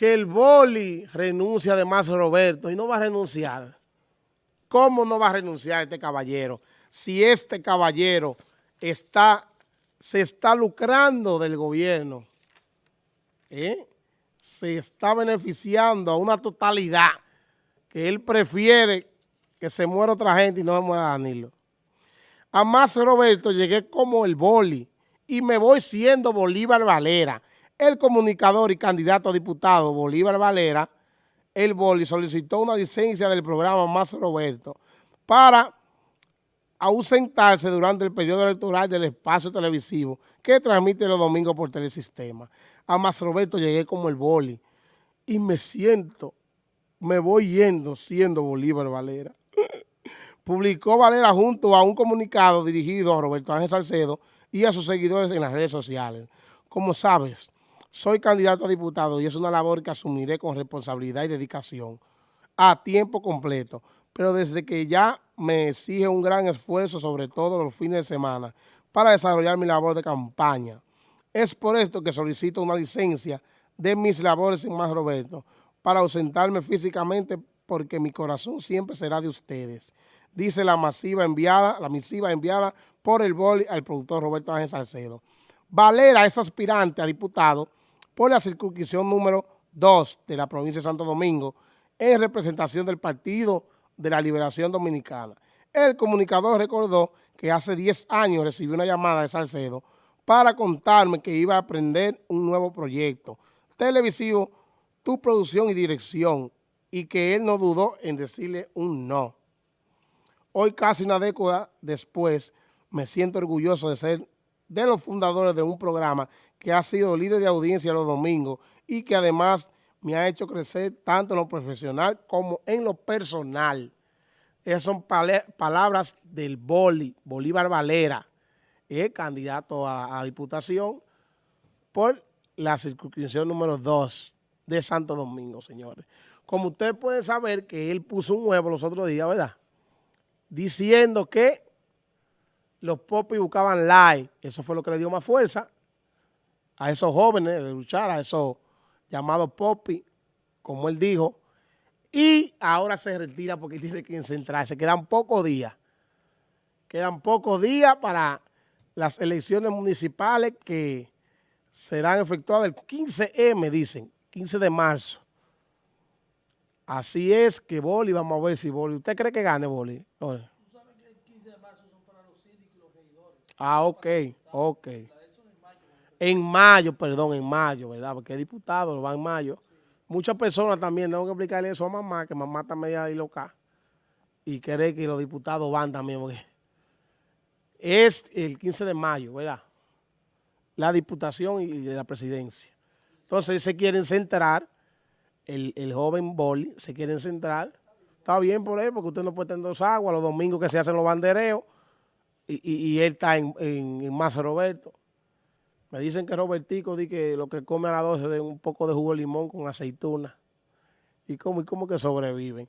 que el boli renuncia además Roberto y no va a renunciar. ¿Cómo no va a renunciar este caballero? Si este caballero está, se está lucrando del gobierno, ¿eh? se está beneficiando a una totalidad que él prefiere que se muera otra gente y no se muera Danilo. A más Roberto llegué como el boli y me voy siendo Bolívar Valera. El comunicador y candidato a diputado Bolívar Valera, el boli, solicitó una licencia del programa Más Roberto para ausentarse durante el periodo electoral del espacio televisivo que transmite los domingos por telesistema. A Más Roberto llegué como el boli y me siento, me voy yendo siendo Bolívar Valera. Publicó Valera junto a un comunicado dirigido a Roberto Ángel Salcedo y a sus seguidores en las redes sociales. Como sabes, soy candidato a diputado y es una labor que asumiré con responsabilidad y dedicación a tiempo completo, pero desde que ya me exige un gran esfuerzo, sobre todo los fines de semana, para desarrollar mi labor de campaña. Es por esto que solicito una licencia de mis labores en Más Roberto, para ausentarme físicamente porque mi corazón siempre será de ustedes dice la masiva enviada, la misiva enviada por el boli al productor Roberto Ángel Salcedo. Valera es aspirante a diputado por la circunscripción número 2 de la provincia de Santo Domingo en representación del Partido de la Liberación Dominicana. El comunicador recordó que hace 10 años recibió una llamada de Salcedo para contarme que iba a aprender un nuevo proyecto televisivo, tu producción y dirección, y que él no dudó en decirle un no. Hoy, casi una década después, me siento orgulloso de ser de los fundadores de un programa que ha sido líder de audiencia los domingos y que además me ha hecho crecer tanto en lo profesional como en lo personal. Esas son palabras del Boli, Bolívar Valera, el candidato a, diputación por la circunscripción número 2 de Santo Domingo, señores. Como ustedes pueden saber que él puso un huevo los otros días, ¿verdad? diciendo que los popis buscaban like. Eso fue lo que le dio más fuerza a esos jóvenes de luchar, a esos llamados popis, como él dijo. Y ahora se retira porque tiene que centrarse. Quedan pocos días. Quedan pocos días para las elecciones municipales que serán efectuadas el 15M, dicen, 15 de marzo. Así es que Boli, vamos a ver si Boli. ¿Usted cree que gane Boli? ¿Tú sabes que el 15 de marzo son para los síndicos y los regidores? Ah, ok, ok. En mayo, perdón, en mayo, ¿verdad? Porque el diputado va en mayo. Muchas personas también, tengo que explicarle eso a mamá, que mamá está media y loca. Y cree que los diputados van también. es el 15 de mayo, ¿verdad? La diputación y la presidencia. Entonces, se quieren centrar el, joven Boli se quiere centrar. Está bien por él, porque usted no puede tener dos aguas los domingos que se hacen los bandereos y, él está en, en, Masa Roberto. Me dicen que Robertico dice que lo que come a las 12 es un poco de jugo de limón con aceituna. ¿Y cómo, y cómo que sobreviven?